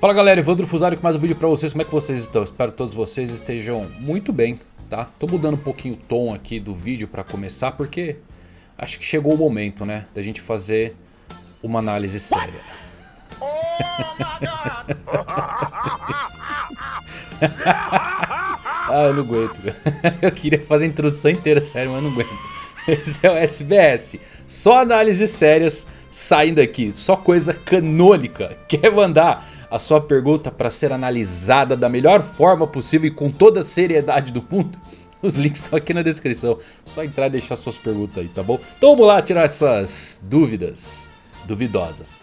Fala galera, Evandro Fusari com mais um vídeo pra vocês, como é que vocês estão? Espero que todos vocês estejam muito bem, tá? Tô mudando um pouquinho o tom aqui do vídeo pra começar, porque acho que chegou o momento, né? Da gente fazer uma análise séria. Oh ah, eu não aguento, Eu queria fazer a introdução inteira séria, mas não aguento. Esse é o SBS. Só análises sérias saindo aqui. Só coisa canônica. Quer mandar a sua pergunta para ser analisada da melhor forma possível e com toda a seriedade do mundo, os links estão aqui na descrição. Só entrar e deixar suas perguntas aí, tá bom? Então vamos lá tirar essas dúvidas duvidosas.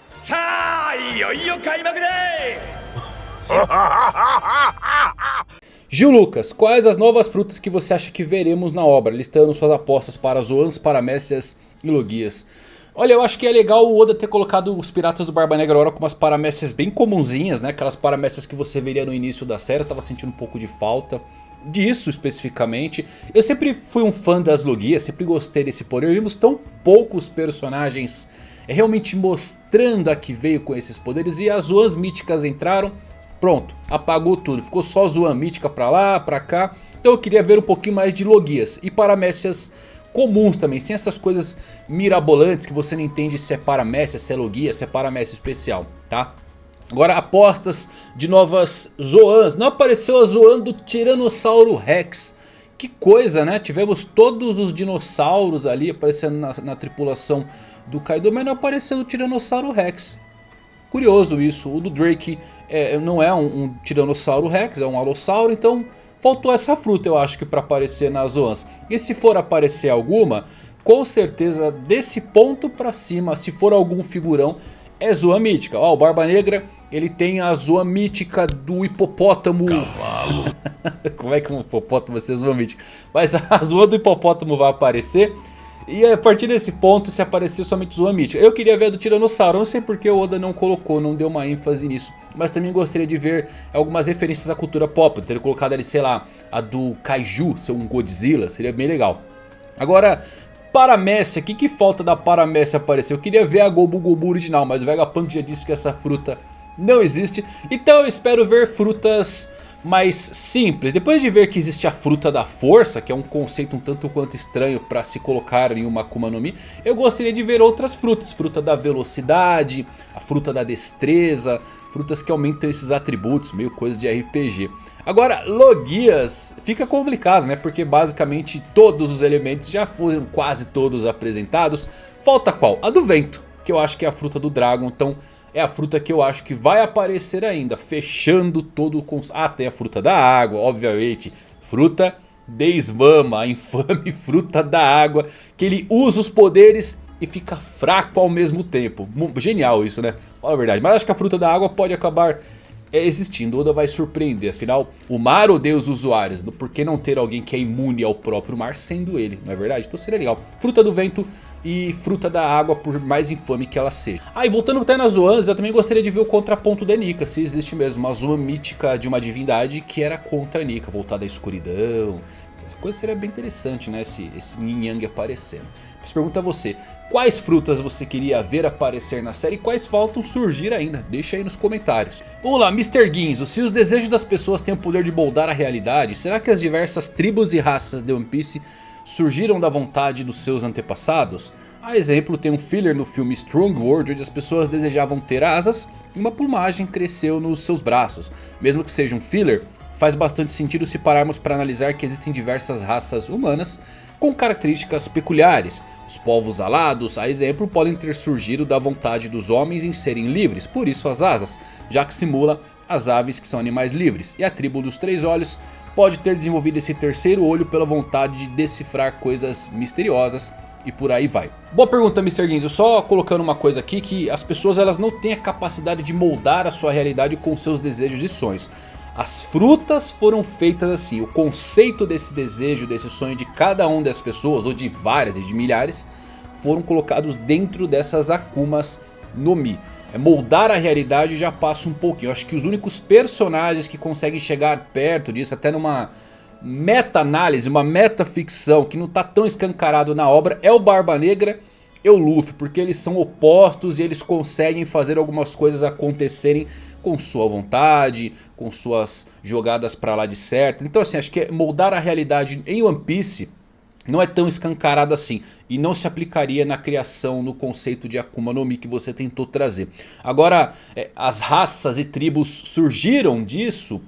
Gil Lucas, quais as novas frutas que você acha que veremos na obra? Listando suas apostas para Zoans, Paramécias e Logias. Olha, eu acho que é legal o Oda ter colocado os Piratas do Barba Negra agora com umas paramécias bem comunzinhas, né? Aquelas paramécias que você veria no início da série, tava sentindo um pouco de falta disso especificamente. Eu sempre fui um fã das Logias, sempre gostei desse poder. Vimos tão poucos personagens realmente mostrando a que veio com esses poderes. E as Zoans míticas entraram, pronto, apagou tudo. Ficou só Zoan mítica pra lá, pra cá. Então eu queria ver um pouquinho mais de Logias e paramécias comuns também, sem essas coisas mirabolantes que você não entende se é paramécia, se é logia, se é paramécia especial, tá? Agora apostas de novas Zoans, não apareceu a Zoan do Tiranossauro Rex, que coisa né, tivemos todos os dinossauros ali aparecendo na, na tripulação do Kaido, mas não apareceu o Tiranossauro Rex. Curioso isso, o do Drake é, não é um, um Tiranossauro Rex, é um Alossauro, então Faltou essa fruta eu acho que para aparecer nas Zoans. E se for aparecer alguma, com certeza desse ponto para cima, se for algum figurão, é Zoa mítica. Ó, o Barba Negra, ele tem a Zoa mítica do hipopótamo. Cavalo. Como é que um hipopótamo vai ser Zoa mítica? Mas a Zoa do hipopótamo vai aparecer. E a partir desse ponto se aparecer somente Zoan mítica. Eu queria ver a do Tiranossauro, não sei porque o Oda não colocou, não deu uma ênfase nisso. Mas também gostaria de ver algumas referências à cultura pop. Ter colocado ali, sei lá, a do Kaiju, ser um Godzilla, seria bem legal. Agora, Paramécia, o que, que falta da Paramécia aparecer? Eu queria ver a Gobu Gobu original, mas o Vegapunk já disse que essa fruta não existe. Então eu espero ver frutas mais simples. Depois de ver que existe a fruta da força, que é um conceito um tanto quanto estranho para se colocar em uma Akuma no Mi, eu gostaria de ver outras frutas. Fruta da velocidade, a fruta da destreza, frutas que aumentam esses atributos, meio coisa de RPG. Agora, Logias fica complicado, né? Porque basicamente todos os elementos já foram quase todos apresentados. Falta qual? A do vento, que eu acho que é a fruta do Dragon, então é a fruta que eu acho que vai aparecer ainda, fechando todo o... Cons... Ah, tem a fruta da água, obviamente. Fruta desmama, a infame fruta da água, que ele usa os poderes e fica fraco ao mesmo tempo. Genial isso, né? Fala a verdade. Mas acho que a fruta da água pode acabar é, existindo. Oda vai surpreender. Afinal, o mar odeia os usuários. Por que não ter alguém que é imune ao próprio mar sendo ele? Não é verdade? Então seria legal. Fruta do vento e fruta da água, por mais infame que ela seja. Ah, e voltando até nas Zoans, eu também gostaria de ver o contraponto da Nika. Se existe mesmo uma Zoan mítica de uma divindade que era contra a Nika, voltada à escuridão. Essa coisa seria bem interessante, né? Esse, esse Yin Yang aparecendo. Mas pergunta a você, quais frutas você queria ver aparecer na série e quais faltam surgir ainda? Deixa aí nos comentários. Vamos lá, Mr. Ginzo, se os desejos das pessoas têm o poder de moldar a realidade, será que as diversas tribos e raças de One Piece surgiram da vontade dos seus antepassados? A exemplo tem um filler no filme Strong World onde as pessoas desejavam ter asas e uma plumagem cresceu nos seus braços. Mesmo que seja um filler, faz bastante sentido se pararmos para analisar que existem diversas raças humanas com características peculiares. Os povos alados, a exemplo, podem ter surgido da vontade dos homens em serem livres, por isso as asas, já que simula as aves que são animais livres. E a tribo dos três olhos pode ter desenvolvido esse terceiro olho pela vontade de decifrar coisas misteriosas e por aí vai. Boa pergunta Mr. Ginzo, só colocando uma coisa aqui que as pessoas elas não têm a capacidade de moldar a sua realidade com seus desejos e sonhos. As frutas foram feitas assim, o conceito desse desejo, desse sonho de cada uma das pessoas, ou de várias e de milhares, foram colocados dentro dessas Akumas no Mi. É moldar a realidade já passa um pouquinho. Eu acho que os únicos personagens que conseguem chegar perto disso, até numa meta-análise, uma meta-ficção que não está tão escancarado na obra, é o Barba Negra e o Luffy. Porque eles são opostos e eles conseguem fazer algumas coisas acontecerem com sua vontade, com suas jogadas pra lá de certo. Então assim, acho que moldar a realidade em One Piece não é tão escancarado assim. E não se aplicaria na criação, no conceito de Akuma no Mi que você tentou trazer. Agora, é, as raças e tribos surgiram disso...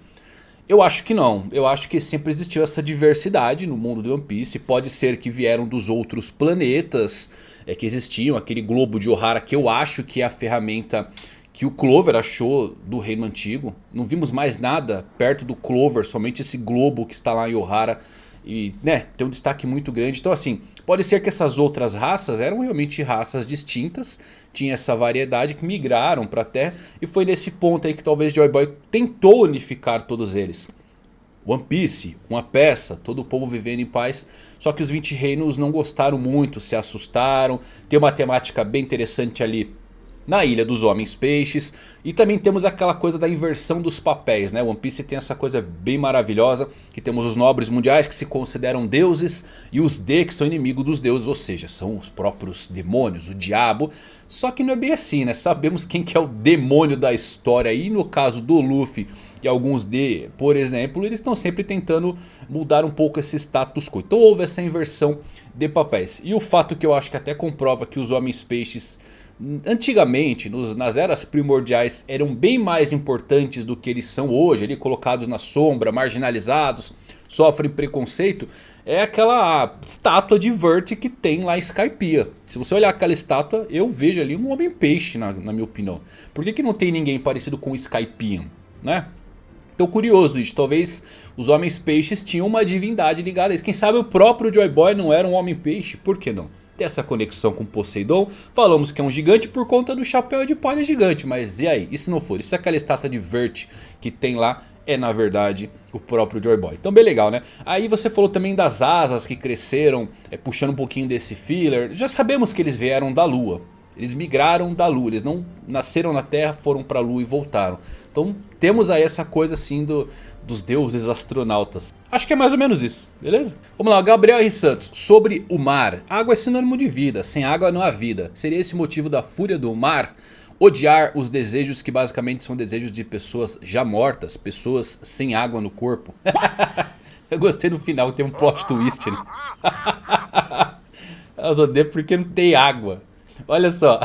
Eu acho que não. Eu acho que sempre existiu essa diversidade no mundo do One Piece. Pode ser que vieram dos outros planetas é, que existiam. Aquele globo de Ohara que eu acho que é a ferramenta que o Clover achou do reino antigo. Não vimos mais nada perto do Clover. Somente esse globo que está lá em Ohara. E né, tem um destaque muito grande. Então assim, Pode ser que essas outras raças eram realmente raças distintas, tinha essa variedade que migraram para a Terra e foi nesse ponto aí que talvez Joy Boy tentou unificar todos eles. One Piece, uma peça, todo o povo vivendo em paz, só que os 20 reinos não gostaram muito, se assustaram, tem uma temática bem interessante ali na Ilha dos Homens Peixes. E também temos aquela coisa da inversão dos papéis, né? One Piece tem essa coisa bem maravilhosa. Que temos os nobres mundiais que se consideram deuses. E os D que são inimigos dos deuses, ou seja, são os próprios demônios, o diabo. Só que não é bem assim, né? Sabemos quem que é o demônio da história. E no caso do Luffy e alguns D, por exemplo, eles estão sempre tentando mudar um pouco esse status quo. Então houve essa inversão de papéis. E o fato que eu acho que até comprova que os Homens Peixes Antigamente, nos, nas eras primordiais, eram bem mais importantes do que eles são hoje, ali colocados na sombra, marginalizados, sofrem preconceito. É aquela estátua de Vert que tem lá em Skypiea. Se você olhar aquela estátua, eu vejo ali um homem-peixe, na, na, minha opinião. Por que, que não tem ninguém parecido com Skypiea, né? Tô curioso isso, talvez os homens-peixes tinham uma divindade ligada a isso. Quem sabe o próprio Joy Boy não era um homem-peixe, por que não? Ter essa conexão com Poseidon. Falamos que é um gigante por conta do chapéu de palha gigante. Mas e aí? E se não for? E se aquela estátua de Vert que tem lá é na verdade o próprio Joy Boy. Então bem legal né. Aí você falou também das asas que cresceram, é, puxando um pouquinho desse filler. Já sabemos que eles vieram da lua. Eles migraram da lua, eles não nasceram na terra, foram pra lua e voltaram. Então temos aí essa coisa assim do, dos deuses astronautas. Acho que é mais ou menos isso, beleza? Vamos lá, Gabriel R. Santos. Sobre o mar. Água é sinônimo de vida, sem água não há vida. Seria esse motivo da fúria do mar? Odiar os desejos que basicamente são desejos de pessoas já mortas, pessoas sem água no corpo. Eu gostei no final, tem um plot twist ali. Elas odeiam porque não tem água. Olha só.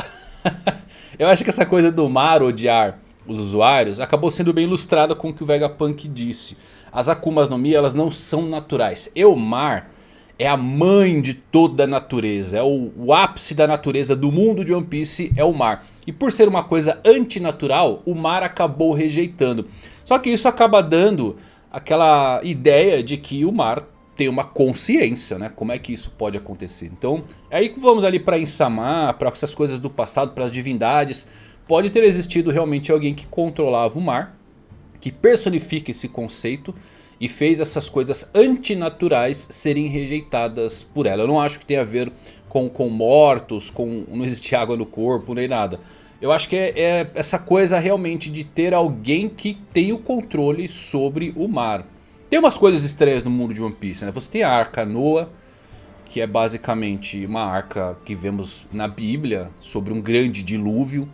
Eu acho que essa coisa do mar odiar os usuários acabou sendo bem ilustrada com o que o Vegapunk disse. As Akumas no Mi elas não são naturais. E o mar é a mãe de toda a natureza. É o, o, ápice da natureza do mundo de One Piece é o mar. E por ser uma coisa antinatural, o mar acabou rejeitando. Só que isso acaba dando aquela ideia de que o mar tem uma consciência, né? Como é que isso pode acontecer? Então, é aí que vamos ali para Insama, para essas coisas do passado, para as divindades Pode ter existido realmente alguém que controlava o mar, que personifica esse conceito e fez essas coisas antinaturais serem rejeitadas por ela. Eu não acho que tenha a ver com, com mortos, com não existir água no corpo, nem nada. Eu acho que é, é essa coisa realmente de ter alguém que tem o controle sobre o mar. Tem umas coisas estranhas no mundo de One Piece, né? Você tem a Arca Noah, que é basicamente uma arca que vemos na Bíblia sobre um grande dilúvio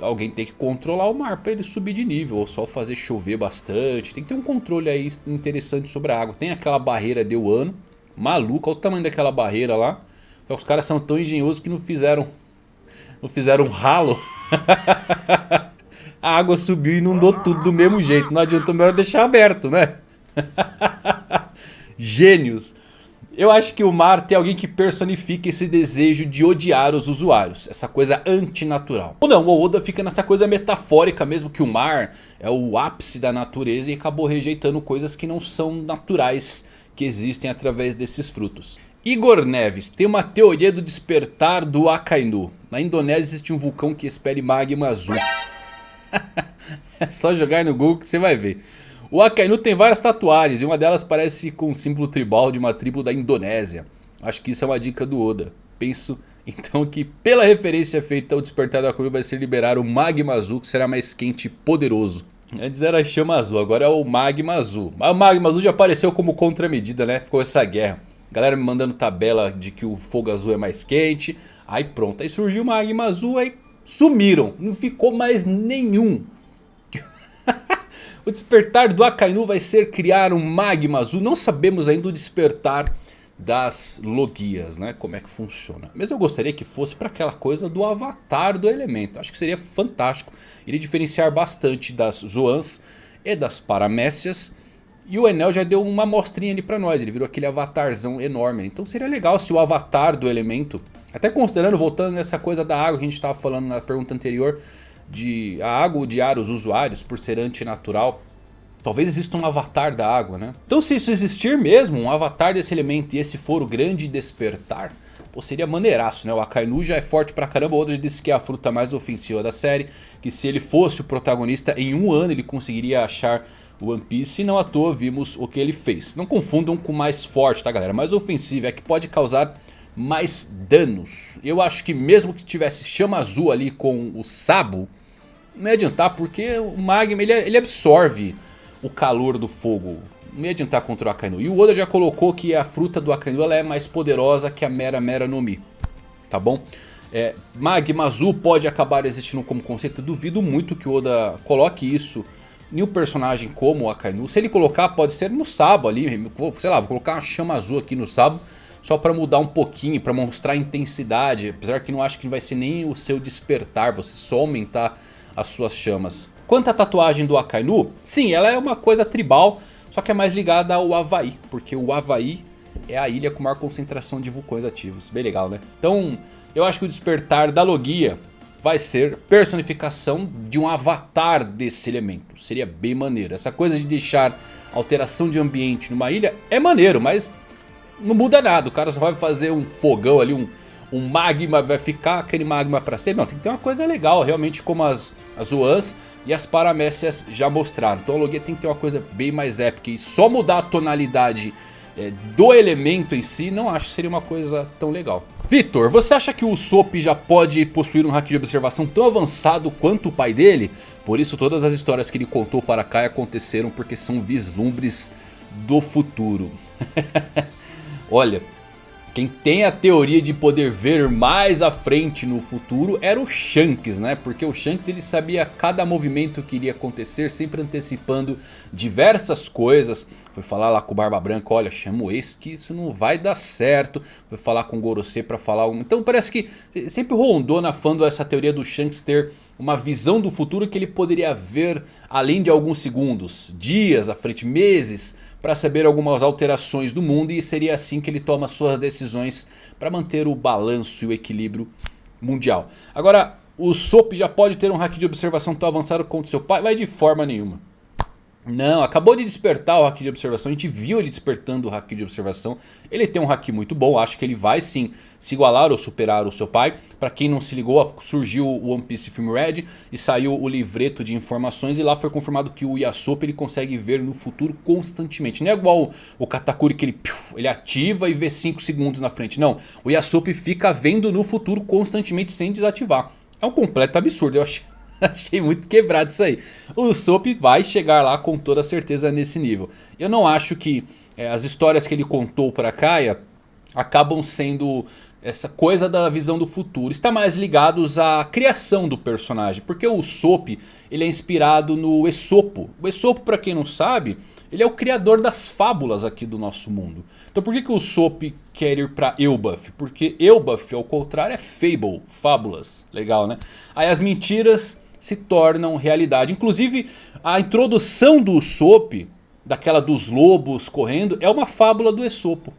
alguém tem que controlar o mar para ele subir de nível, ou só fazer chover bastante. Tem que ter um controle aí interessante sobre a água. Tem aquela barreira de ano, maluca, olha o tamanho daquela barreira lá. Os caras são tão engenhosos que não fizeram, não fizeram um ralo. a água subiu e inundou tudo do mesmo jeito. Não adianta melhor deixar aberto, né? Gênios. Eu acho que o mar tem alguém que personifica esse desejo de odiar os usuários. Essa coisa antinatural. Ou não, o Oda fica nessa coisa metafórica mesmo que o mar é o ápice da natureza e acabou rejeitando coisas que não são naturais que existem através desses frutos. Igor Neves tem uma teoria do despertar do Akainu. Na Indonésia existe um vulcão que espere magma azul. é só jogar no Google que você vai ver. O Akainu tem várias tatuagens e uma delas parece com um símbolo tribal de uma tribo da Indonésia. Acho que isso é uma dica do Oda. Penso então que pela referência feita ao despertar do Akainu vai ser liberar o Magma Azul que será mais quente e poderoso. Antes era a chama azul, agora é o magma azul. Mas o magma azul já apareceu como contramedida, né? Ficou essa guerra. Galera me mandando tabela de que o fogo azul é mais quente. Aí pronto, aí surgiu o magma azul, aí sumiram. Não ficou mais nenhum. o despertar do Akainu vai ser criar um magma azul. Não sabemos ainda o despertar das logias, né? Como é que funciona. Mas eu gostaria que fosse para aquela coisa do avatar do elemento. Acho que seria fantástico. Iria diferenciar bastante das Zoans e das Paramécias. E o Enel já deu uma mostrinha ali pra nós. Ele virou aquele avatarzão enorme. Então seria legal se o avatar do elemento... Até considerando, voltando nessa coisa da água que a gente estava falando na pergunta anterior. De a água odiar os usuários por ser antinatural. Talvez exista um avatar da água, né? Então se isso existir mesmo, um avatar desse elemento e esse for o grande despertar, pô, seria maneiraço, né? O Akainu já é forte pra caramba, o Oda disse que é a fruta mais ofensiva da série, que se ele fosse o protagonista, em um ano ele conseguiria achar One Piece e não à toa vimos o que ele fez. Não confundam com mais forte, tá galera? Mais ofensivo é que pode causar mais danos. Eu acho que mesmo que tivesse chama azul ali com o Sabo, não ia adiantar porque o Magma ele, ele absorve o calor do fogo. Não ia adiantar contra o Akainu. E o Oda já colocou que a fruta do Akainu ela é mais poderosa que a Mera Mera no Mi. Tá bom? É, Magma Azul pode acabar existindo como conceito. duvido muito que o Oda coloque isso em um personagem como o Akainu. Se ele colocar, pode ser no Sabo ali. Sei lá, vou colocar uma chama azul aqui no Sabo. Só para mudar um pouquinho, para mostrar a intensidade. Apesar que não acho que vai ser nem o seu despertar. Você só aumentar as suas chamas. Quanto à tatuagem do Akainu, sim, ela é uma coisa tribal, só que é mais ligada ao Havaí, porque o Havaí é a ilha com maior concentração de vulcões ativos. Bem legal, né? Então, eu acho que o despertar da Logia vai ser personificação de um avatar desse elemento. Seria bem maneiro. Essa coisa de deixar alteração de ambiente numa ilha é maneiro, mas não muda nada. O cara só vai fazer um fogão ali, um, um magma, vai ficar aquele magma pra sempre. Não, tem que ter uma coisa legal, realmente como as, as Uans e as Paramécias já mostraram. Então a Logia tem que ter uma coisa bem mais épica. E só mudar a tonalidade é, do elemento em si, não acho que seria uma coisa tão legal. Vitor, você acha que o Usopp já pode possuir um hack de observação tão avançado quanto o pai dele? Por isso todas as histórias que ele contou para Kai aconteceram porque são vislumbres do futuro. Olha, quem tem a teoria de poder ver mais à frente no futuro era o Shanks, né? Porque o Shanks ele sabia cada movimento que iria acontecer, sempre antecipando diversas coisas. Foi falar lá com o Barba Branca, olha, chama o Ace que isso não vai dar certo. Foi falar com o Gorosei pra falar... Então parece que sempre rondou na fandom essa teoria do Shanks ter uma visão do futuro que ele poderia ver além de alguns segundos, dias à frente, meses, para saber algumas alterações do mundo e seria assim que ele toma suas decisões para manter o balanço e o equilíbrio mundial. Agora, o Sop já pode ter um hack de observação tão avançado quanto seu pai? Vai de forma nenhuma. Não, acabou de despertar o hack de observação, a gente viu ele despertando o hack de observação. Ele tem um hack muito bom, acho que ele vai sim se igualar ou superar o seu pai. Pra quem não se ligou, surgiu o One Piece Film Red e saiu o livreto de informações. E lá foi confirmado que o Yasop ele consegue ver no futuro constantemente. Não é igual o Katakuri que ele, ele ativa e vê 5 segundos na frente. Não, o Yasop fica vendo no futuro constantemente sem desativar. É um completo absurdo, eu acho Achei muito quebrado isso aí. O Sop vai chegar lá com toda certeza nesse nível. Eu não acho que é, as histórias que ele contou para Kaia acabam sendo essa coisa da visão do futuro. Está mais ligados à criação do personagem. Porque o Sop ele é inspirado no Esopo. O Esopo para quem não sabe ele é o criador das fábulas aqui do nosso mundo. Então por que, que o Sop quer ir para Elbaf? Porque Elbaf ao contrário é Fable, fábulas. Legal né? Aí as mentiras se tornam realidade. Inclusive a introdução do Usopp, daquela dos lobos correndo, é uma fábula do Esopo.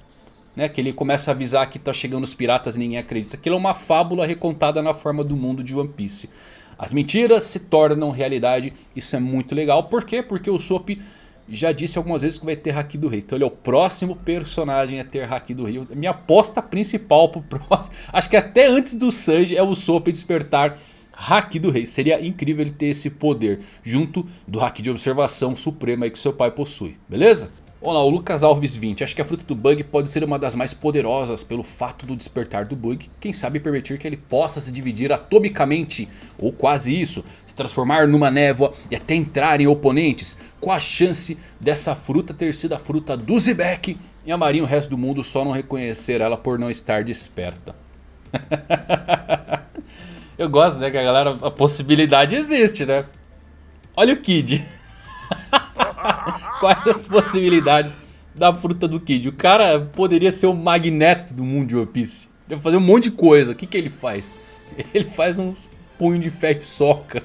Né, que ele começa a avisar que está chegando os piratas e ninguém acredita. Aquilo é uma fábula recontada na forma do mundo de One Piece. As mentiras se tornam realidade. Isso é muito legal. Por quê? Porque o Usopp já disse algumas vezes que vai ter Haki do Rei. Então ele é o próximo personagem a ter Haki do Rei. Minha aposta principal pro próximo. Acho que até antes do Sanji é o Usopp despertar Haki do Rei. Seria incrível ele ter esse poder junto do Haki de Observação Suprema que seu pai possui. Beleza? Olá, o Lucas Alves 20. Acho que a fruta do Bug pode ser uma das mais poderosas pelo fato do despertar do Bug. Quem sabe permitir que ele possa se dividir atomicamente, ou quase isso. Se transformar numa névoa e até entrar em oponentes. Com a chance dessa fruta ter sido a fruta do Zebek E a Marinha o resto do mundo só não reconhecer ela por não estar desperta. Eu gosto, né, que a galera, a possibilidade existe, né? Olha o Kid. Quais as possibilidades da fruta do Kid? O cara poderia ser o magneto do mundo de One Piece. Ele fazer um monte de coisa. O que, que ele faz? Ele faz um punho de ferro e soca.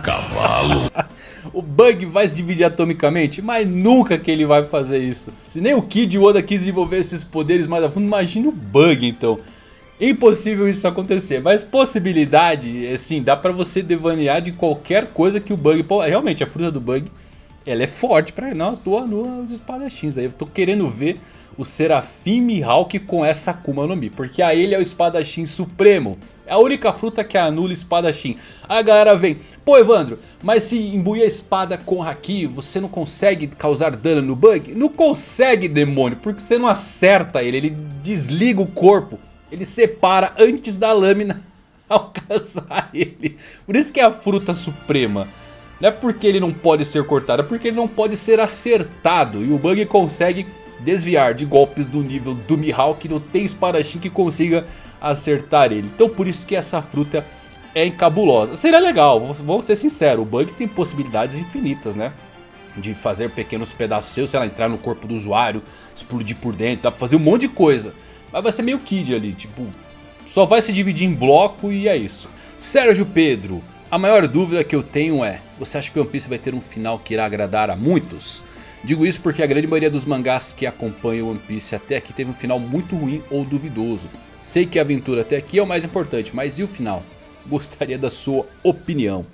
Cavalo. o Bug vai se dividir atomicamente, mas nunca que ele vai fazer isso. Se nem o Kid e o Oda quis desenvolver esses poderes mais a fundo, imagine o Bug então. Impossível isso acontecer, mas possibilidade, assim, dá pra você devanear de qualquer coisa que o Bug... Pô, realmente, a fruta do Bug, ela é forte pra... Não, atua nos espadachins aí. Eu tô querendo ver o Serafim Mihawk com essa Akuma no Mi. Porque a ele é o espadachim supremo. É a única fruta que anula espadachim. Aí a galera vem, pô Evandro, mas se imbuir a espada com Haki, você não consegue causar dano no Bug? Não consegue, demônio, porque você não acerta ele, ele desliga o corpo. Ele separa antes da lâmina alcançar ele. Por isso que é a fruta suprema. Não é porque ele não pode ser cortado, é porque ele não pode ser acertado. E o Bug consegue desviar de golpes do nível do Mihawk. Não tem espadachim que consiga acertar ele. Então por isso que essa fruta é encabulosa. Seria legal, vou ser sincero. O Bug tem possibilidades infinitas, né? De fazer pequenos pedaços seus, sei lá, entrar no corpo do usuário, explodir por dentro, dá pra fazer um monte de coisa. Mas vai ser meio Kid ali, tipo, só vai se dividir em bloco e é isso. Sérgio Pedro, a maior dúvida que eu tenho é, você acha que One Piece vai ter um final que irá agradar a muitos? Digo isso porque a grande maioria dos mangás que acompanham One Piece até aqui teve um final muito ruim ou duvidoso. Sei que a aventura até aqui é o mais importante, mas e o final? Gostaria da sua opinião.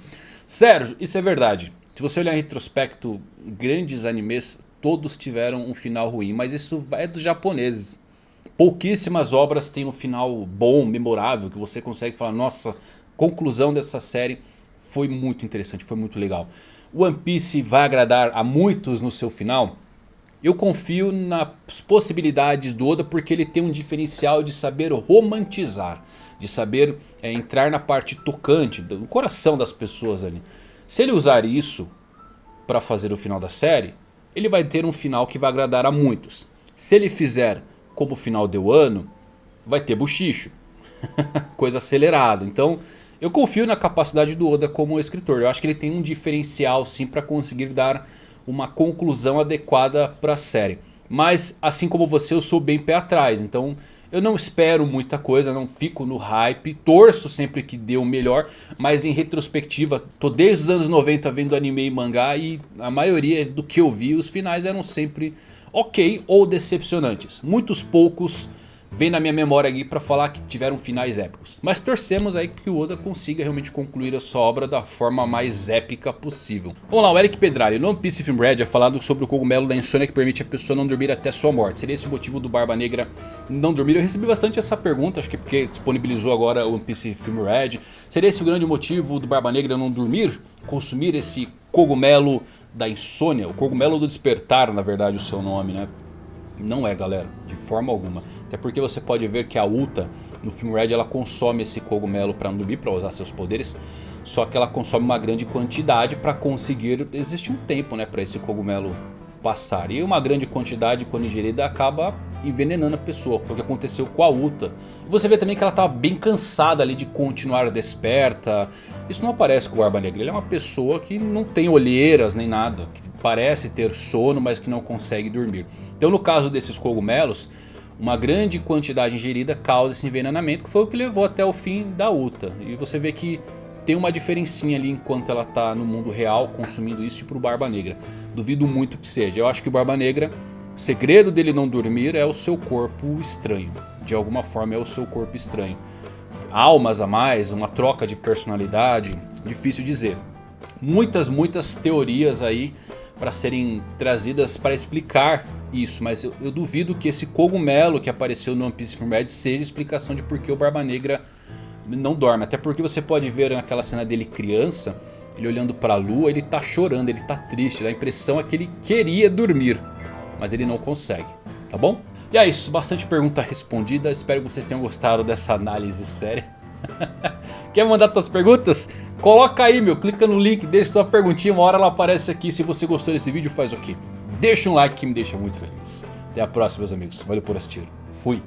Sérgio, isso é verdade. Se você olhar em retrospecto, grandes animes todos tiveram um final ruim, mas isso é dos japoneses. Pouquíssimas obras têm um final bom, memorável, que você consegue falar, nossa, conclusão dessa série foi muito interessante, foi muito legal. One Piece vai agradar a muitos no seu final? Eu confio nas possibilidades do Oda porque ele tem um diferencial de saber romantizar. De saber é, entrar na parte tocante, no coração das pessoas ali. Se ele usar isso para fazer o final da série, ele vai ter um final que vai agradar a muitos. Se ele fizer como final deu ano, vai ter buchicho. Coisa acelerada. Então eu confio na capacidade do Oda como escritor. Eu acho que ele tem um diferencial sim para conseguir dar uma conclusão adequada para a série. Mas assim como você eu sou bem pé atrás. Então eu não espero muita coisa, não fico no hype. Torço sempre que dê o melhor. Mas em retrospectiva, tô desde os anos 90 vendo anime e mangá. E a maioria do que eu vi, os finais eram sempre ok ou decepcionantes. Muitos poucos vem na minha memória aqui para falar que tiveram finais épicos. Mas torcemos aí que o Oda consiga realmente concluir a sua obra da forma mais épica possível. Vamos lá, o Eric Pedrali, no One Piece Film Red é falado sobre o cogumelo da insônia que permite a pessoa não dormir até sua morte. Seria esse o motivo do Barba Negra não dormir? Eu recebi bastante essa pergunta, acho que porque disponibilizou agora o One Piece Film Red. Seria esse o grande motivo do Barba Negra não dormir? Consumir esse cogumelo da insônia, o cogumelo do despertar, na verdade, o seu nome, né? Não é, galera, de forma alguma. Até porque você pode ver que a Uta, no filme Red, ela consome esse cogumelo para dormir, para usar seus poderes. Só que ela consome uma grande quantidade para conseguir existir um tempo, né, para esse cogumelo passar. E uma grande quantidade, quando ingerida, acaba envenenando a pessoa. Foi o que aconteceu com a Uta. Você vê também que ela tá bem cansada ali de continuar desperta. Isso não aparece com o Barba Negra. Ele é uma pessoa que não tem olheiras nem nada. Que parece ter sono, mas que não consegue dormir. Então no caso desses cogumelos, uma grande quantidade ingerida causa esse envenenamento. Que foi o que levou até o fim da Uta. E você vê que tem uma diferencinha ali enquanto ela está no mundo real consumindo isso para o Barba Negra. Duvido muito que seja. Eu acho que o Barba Negra, o segredo dele não dormir é o seu corpo estranho. De alguma forma é o seu corpo estranho. Almas a mais, uma troca de personalidade, difícil dizer. Muitas, muitas teorias aí para serem trazidas para explicar isso. Mas eu, eu, duvido que esse cogumelo que apareceu no One Piece Film Red seja explicação de por que o Barba Negra não dorme. Até porque você pode ver naquela cena dele criança, ele olhando para a lua, ele tá chorando, ele tá triste. A impressão é que ele queria dormir, mas ele não consegue, tá bom? E é isso, bastante pergunta respondida. Espero que vocês tenham gostado dessa análise séria. Quer mandar suas perguntas? Coloca aí meu, clica no link, deixa sua perguntinha, uma hora ela aparece aqui. Se você gostou desse vídeo faz o quê? Deixa um like que me deixa muito feliz. Até a próxima, meus amigos. Valeu por assistir. Fui.